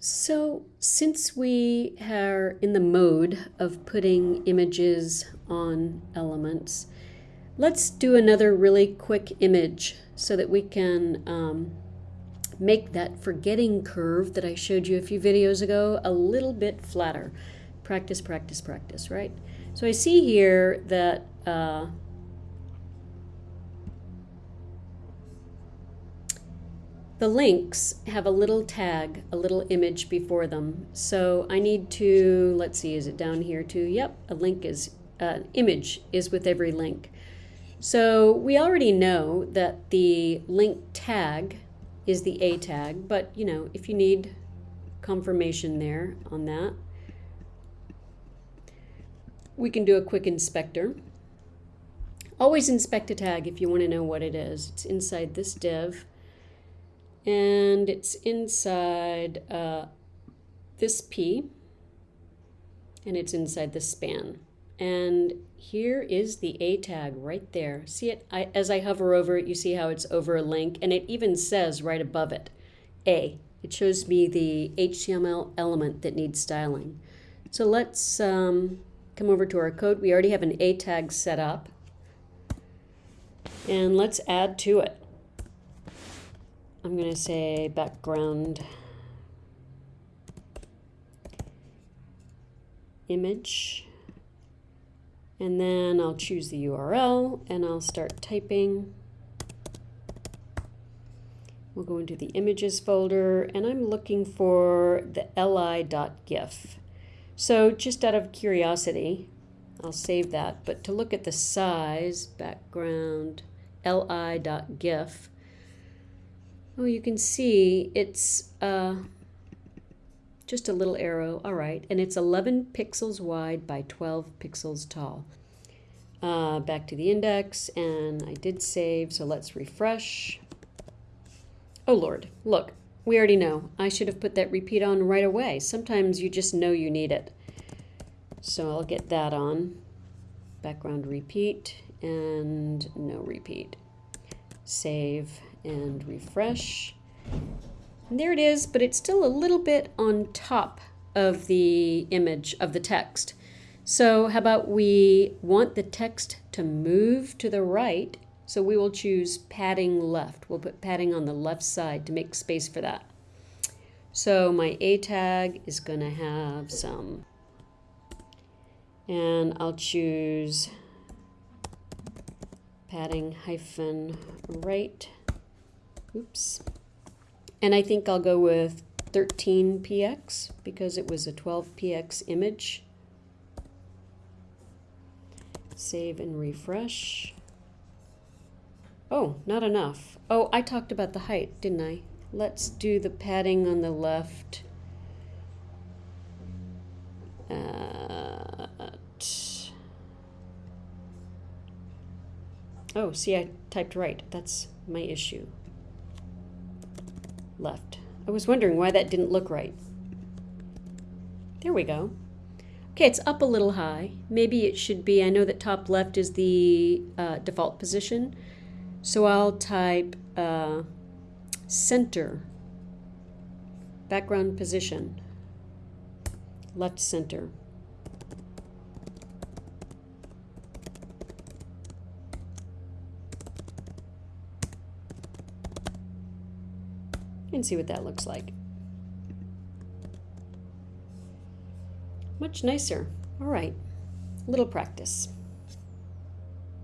So since we are in the mode of putting images on elements, let's do another really quick image so that we can um, make that forgetting curve that I showed you a few videos ago a little bit flatter. Practice, practice, practice, right? So I see here that uh, The links have a little tag, a little image before them. So I need to, let's see, is it down here too? Yep, a link is, uh, image is with every link. So we already know that the link tag is the A tag, but you know, if you need confirmation there on that, we can do a quick inspector. Always inspect a tag if you want to know what it is. It's inside this div and it's inside uh, this P and it's inside the span. And here is the A tag right there. See it? I, as I hover over it, you see how it's over a link and it even says right above it, A. It shows me the HTML element that needs styling. So let's um, come over to our code. We already have an A tag set up. And let's add to it. I'm going to say background image and then I'll choose the URL and I'll start typing. We'll go into the images folder and I'm looking for the li.gif. So just out of curiosity, I'll save that, but to look at the size, background li.gif, Oh, you can see it's uh, just a little arrow. All right. And it's 11 pixels wide by 12 pixels tall. Uh, back to the index, and I did save, so let's refresh. Oh, Lord. Look, we already know. I should have put that repeat on right away. Sometimes you just know you need it. So I'll get that on. Background repeat and no repeat. Save and refresh. And there it is, but it's still a little bit on top of the image of the text. So how about we want the text to move to the right, so we will choose padding left. We'll put padding on the left side to make space for that. So my A tag is going to have some, and I'll choose padding hyphen right Oops. And I think I'll go with 13px because it was a 12px image. Save and refresh. Oh, not enough. Oh, I talked about the height, didn't I? Let's do the padding on the left. Uh, oh, see, I typed right. That's my issue left. I was wondering why that didn't look right. There we go. Okay, it's up a little high. Maybe it should be, I know that top left is the uh, default position, so I'll type uh, center, background position, left center. And see what that looks like. Much nicer. All right, little practice.